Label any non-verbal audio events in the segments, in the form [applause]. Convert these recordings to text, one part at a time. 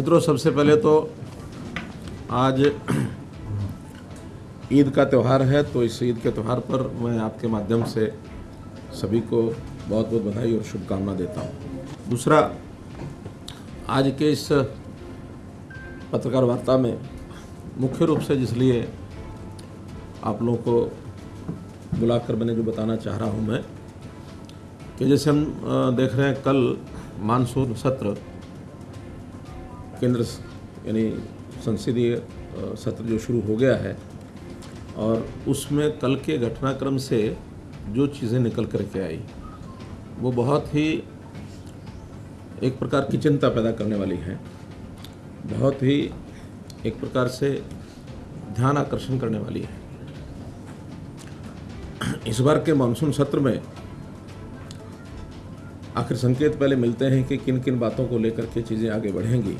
मित्रों, सबसे पहले तो आज ईद का त्यौहार है तो इस ईद के त्यौहार पर मैं आपके माध्यम से सभी को बहुत बहुत बधाई और शुभकामना देता हूँ। दूसरा, आज के इस पत्रकार वार्ता में मुख्य रूप से जिसलिए आप लोगों को बुलाकर मैंने जो बताना चाह रहा हूँ मैं, कि जैसे हम देख रहे हैं कल मानसून सत्र केंद्र यानी संसदीय सत्र जो शुरू हो गया है और उसमें कल के घटनाक्रम से जो चीज़ें निकल कर के आई, वो बहुत ही एक प्रकार की चिंता पैदा करने वाली हैं। बहुत ही एक प्रकार से ध्यान आकर्षण करने वाली है। इस बार के मानसून सत्र में आखिर संकेत पहले मिलते हैं कि किन किन बातों को लेकर के चीज़ें आगे बढ़ेंगी।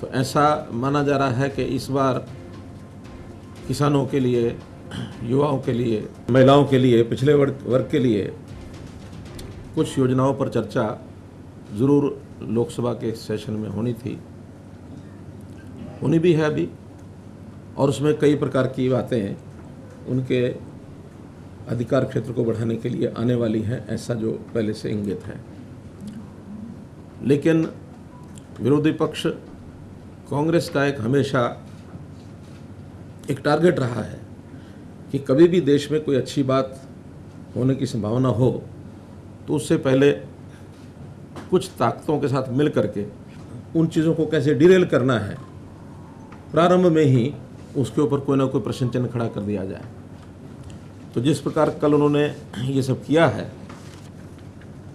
तो ऐसा माना जा रहा है कि इस बार किसानों के लिए, युवाओं के लिए, महिलाओं के लिए पिछले वर्ग वर्ग के लिए कुछ योजनाओं पर चर्चा ज़रूर लोकसभा के सेशन में होनी थी। होनी भी है अभी, और उसमें कई प्रकार की बातें उनके अधिकार क्षेत्र को बढ़ाने के लिए आने वाली हैं, ऐसा जो पहले से इंगित है। लेकिन विरोधी पक्ष कांग्रेस का एक हमेशा एक टारगेट रहा है कि कभी भी देश में कोई अच्छी बात होने की संभावना हो तो उससे पहले कुछ ताकतों के साथ मिल करके उन चीज़ों को कैसे डिरेल करना है, प्रारंभ में ही उसके ऊपर कोई ना कोई प्रश्न चिन्ह खड़ा कर दिया जाए। तो जिस प्रकार कल उन्होंने ये सब किया है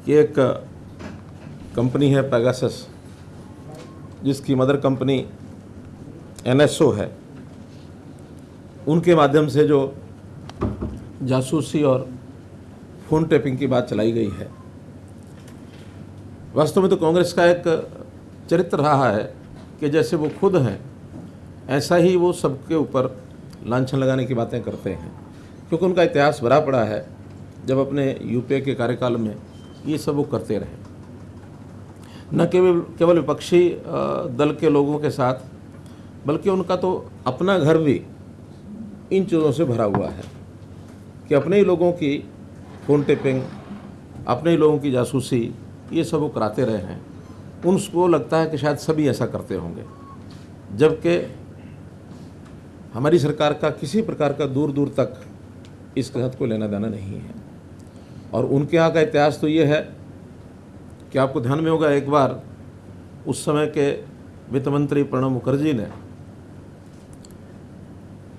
कि एक कंपनी है पैगासस जिसकी मदर कंपनी एनएसओ है, उनके माध्यम से जो जासूसी और फ़ोन टैपिंग की बात चलाई गई है, वास्तव में तो कांग्रेस का एक चरित्र रहा है कि जैसे वो खुद हैं, ऐसा ही वो सबके ऊपर लांछन लगाने की बातें करते हैं। क्योंकि उनका इतिहास भरा पड़ा है, जब अपने यूपीए के कार्यकाल में ये सब वो करते रहे। न केवल केवल विपक्षी दल के लोगों के साथ, बल्कि उनका तो अपना घर भी इन चीज़ों से भरा हुआ है कि अपने ही लोगों की फ़ोन टेपिंग, अपने ही लोगों की जासूसी, ये सब वो कराते रहे हैं। उनको लगता है कि शायद सभी ऐसा करते होंगे। जबकि हमारी सरकार का किसी प्रकार का दूर दूर तक इस कहत को लेना देना नहीं है। और उनके यहाँ का इतिहास तो ये है कि आपको ध्यान में होगा, एक बार उस समय के वित्त मंत्री प्रणब मुखर्जी ने,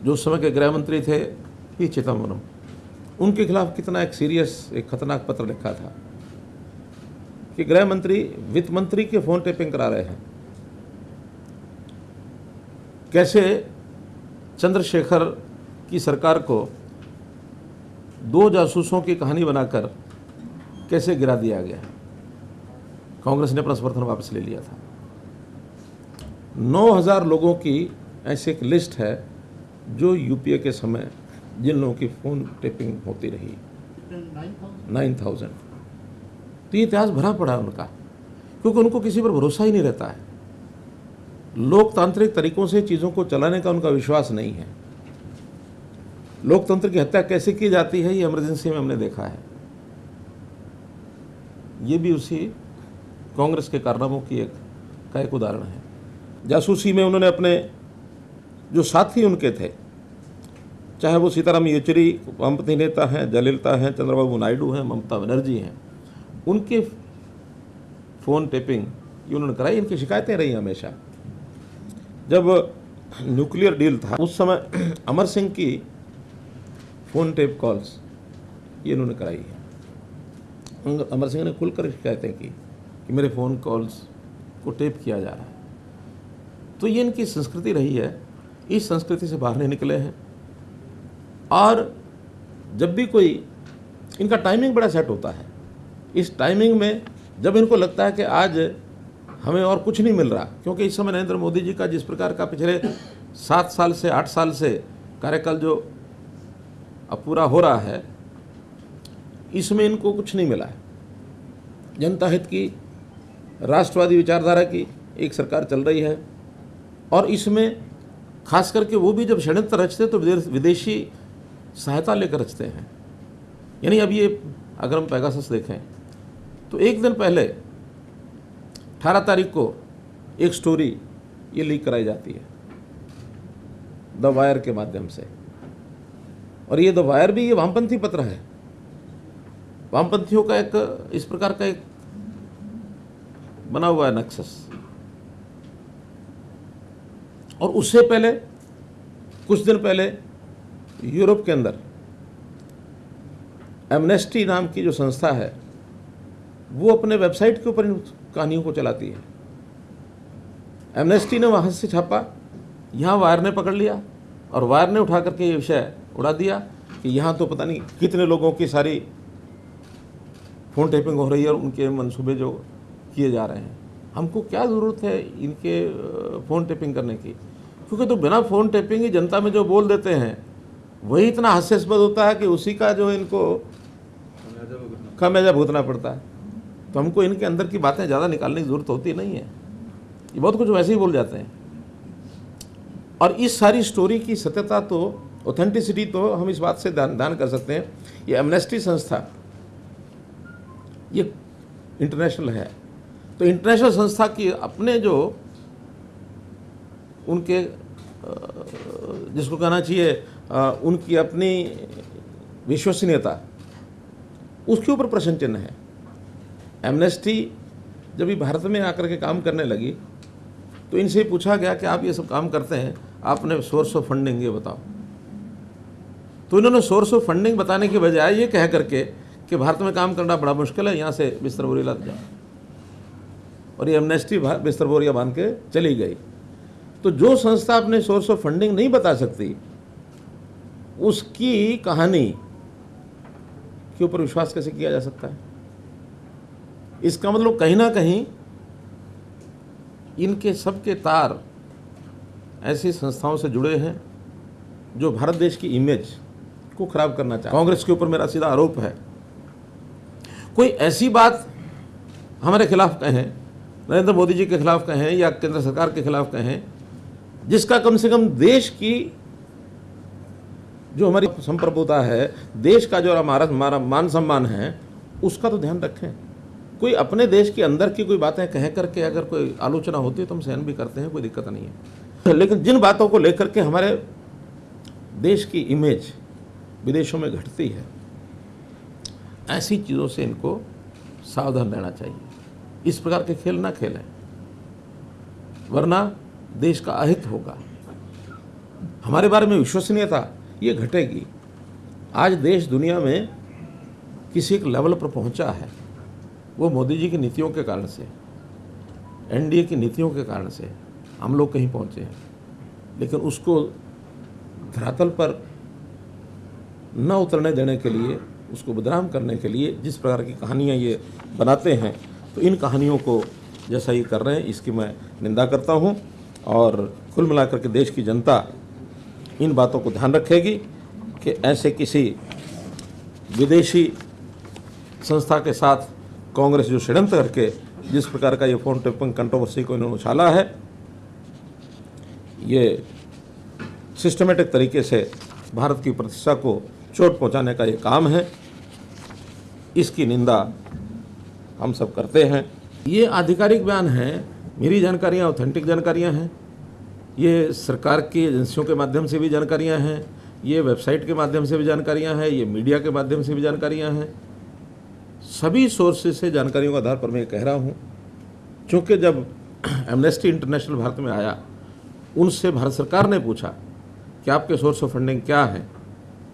जो उस समय के गृह मंत्री थे पी चिदम्बरम उनके खिलाफ कितना एक सीरियस एक खतरनाक पत्र लिखा था कि गृह मंत्री, वित्त मंत्री के फ़ोन टेपिंग करा रहे हैं। कैसे चंद्रशेखर की सरकार को दो जासूसों की कहानी बनाकर कैसे गिरा दिया गया कांग्रेस ने अपना समर्थन वापस ले लिया था। 9000 लोगों की ऐसी एक लिस्ट है जो यूपीए के समय जिन लोगों की फ़ोन टेपिंग होती रही। नाइन थाउज़ेंड तो ये इतिहास भरा पड़ा है उनका, क्योंकि उनको किसी पर भरोसा ही नहीं रहता है। लोकतांत्रिक तरीकों से चीज़ों को चलाने का उनका विश्वास नहीं है। लोकतंत्र की हत्या कैसे की जाती है, ये इमरजेंसी में हमने देखा है। ये भी उसी कांग्रेस के कारनामों की एक, का एक उदाहरण है। जासूसी में उन्होंने अपने जो साथी उनके थे, चाहे वो सीताराम येचुरी, वामपंथी नेता हैं जयललिता हैं, चंद्रबाबू नायडू हैं, ममता बनर्जी हैं, उनके फ़ोन टेपिंग, ये उन्होंने कराई, इनकी शिकायतें रही हमेशा। जब न्यूक्लियर डील था, उस समय [clears throat] अमर सिंह की फ़ोन टेप कॉल्स, ये इन्होंने कराई है। अमर सिंह ने खुलकर शिकायतें की। कि मेरे फ़ोन कॉल्स को टेप किया जा रहा है। तो ये इनकी संस्कृति रही है, इस संस्कृति से बाहर नहीं निकले हैं। और जब भी कोई, इनका टाइमिंग बड़ा सेट होता है। इस टाइमिंग में जब इनको लगता है कि आज हमें और कुछ नहीं मिल रहा, क्योंकि इस समय नरेंद्र मोदी जी का जिस प्रकार का पिछले सात साल से, आठ साल से कार्यकाल जो अब पूरा हो रहा है, इसमें इनको कुछ नहीं मिला है। जनता हित की राष्ट्रवादी विचारधारा की एक सरकार चल रही है। और इसमें खास करके वो भी जब षड्यंत्र रचते तो विदेशी सहायता लेकर रचते हैं। यानी अब ये, अगर हम पैगासस देखें तो एक दिन पहले, अठारह तारीख को एक स्टोरी ये लीक कराई जाती है, द वायर के माध्यम से। और ये द वायर भी ये वामपंथी पत्र है। वामपंथियों का एक, इस प्रकार का एक बना हुआ है नक्सस और उससे पहले, कुछ दिन पहले, यूरोप के अंदर एमनेस्टी नाम की जो संस्था है, वो अपने वेबसाइट के ऊपर इन कहानियों को चलाती है। एमनेस्टी ने वहाँ से छापा, यहाँ वायर ने पकड़ लिया, और वायर ने उठा करके ये विषय उड़ा दिया कि यहाँ तो पता नहीं कितने लोगों की सारी फ़ोन टेपिंग हो रही है और उनके मंसूबे जो किए जा रहे हैं। हमको क्या ज़रूरत है इनके फ़ोन टेपिंग करने की? क्योंकि तो बिना फ़ोन टेपिंग ही जनता में जो बोल देते हैं, वही इतना हास्यास्पद होता है कि उसी का जो इनको खामियाजा भुगतना पड़ता है। तो हमको इनके अंदर की बातें ज़्यादा निकालने की ज़रूरत होती नहीं है। ये बहुत कुछ वैसे ही बोल जाते हैं। और इस सारी स्टोरी की सत्यता तो ऑथेंटिसिटी तो हम इस बात से दान दान कर सकते हैं। ये एमनेस्टी संस्था, ये इंटरनेशनल है। तो इंटरनेशनल संस्था की अपने जो उनके जिसको कहना चाहिए उनकी अपनी विश्वसनीयता, उसके ऊपर प्रश्न चिन्ह है। एमनेस्टी जब ये भारत में आकर के काम करने लगी तो इनसे पूछा गया कि आप ये सब काम करते हैं, आपने सोर्स ऑफ़ फंडिंग ये बताओ। तो इन्होंने सोर्स ऑफ़ फंडिंग बताने के बजाय ये कह करके कि भारत में काम करना बड़ा मुश्किल है, यहाँ से बिस्तर बोरी लग जाओ। और ये एमनेस्टी बिस्तर बोरिया बाँध के चली गई। तो जो संस्था अपने सोर्स ऑफ़ फंडिंग नहीं बता सकती, उसकी कहानी के ऊपर विश्वास कैसे किया जा सकता है? इसका मतलब कहीं ना कहीं इनके सबके तार ऐसी संस्थाओं से जुड़े हैं जो भारत देश की इमेज को खराब करना चाहते कांग्रेस के ऊपर मेरा सीधा आरोप है। कोई ऐसी बात हमारे खिलाफ कहें नरेंद्र मोदी जी के खिलाफ कहें या केंद्र सरकार के खिलाफ कहें, जिसका कम से कम देश की जो हमारी संप्रभुता है, देश का जो हमारा हमारा मान सम्मान है, उसका तो ध्यान रखें। कोई अपने देश के अंदर की कोई बातें कह करके अगर कोई आलोचना होती है तो हम सहन भी करते हैं, कोई दिक्कत नहीं है। लेकिन जिन बातों को लेकर के हमारे देश की इमेज विदेशों में घटती है, ऐसी चीज़ों से इनको सावधान रहना चाहिए। इस प्रकार के खेल ना खेलें, वरना देश का अहित होगा। हमारे बारे में विश्वसनीयता ये घटेगी। आज देश दुनिया में किसी एक लेवल पर पहुँचा है, वो मोदी जी की नीतियों के कारण से, एनडीए की नीतियों के कारण से हम लोग कहीं पहुँचे हैं। लेकिन उसको धरातल पर न उतरने देने के लिए, उसको बदनाम करने के लिए जिस प्रकार की कहानियाँ ये बनाते हैं तो इन कहानियों को जैसा ये कर रहे हैं, इसकी मैं निंदा करता हूँ और कुल मिलाकर के देश की जनता इन बातों को ध्यान रखेगी कि ऐसे किसी विदेशी संस्था के साथ कांग्रेस जो षड्यंत्र करके, जिस प्रकार का ये फ़ोन टेपिंग कंट्रोवर्सी को इन्होंने उछाला है, ये सिस्टमेटिक तरीके से भारत की प्रतिष्ठा को चोट पहुँचाने का ये काम है। इसकी निंदा हम सब करते हैं। ये आधिकारिक बयान है, मेरी जानकारियाँ ऑथेंटिक जानकारियाँ हैं। ये सरकार की एजेंसियों के माध्यम से भी जानकारियाँ हैं, ये वेबसाइट के माध्यम से भी जानकारियाँ हैं, ये मीडिया के माध्यम से भी जानकारियाँ हैं। सभी सोर्सेज से जानकारियों के आधार पर मैं कह रहा हूँ चूँकि जब [clears throat] एमनेस्टी इंटरनेशनल भारत में आया, उनसे भारत सरकार ने पूछा कि आपके सोर्स ऑफ़ फंडिंग क्या है।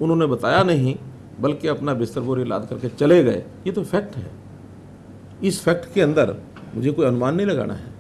उन्होंने बताया नहीं, बल्कि अपना बिस्तर बोरी लाद करके चले गए। ये तो फैक्ट है। इस फैक्ट के अंदर मुझे कोई अनुमान नहीं लगाना है।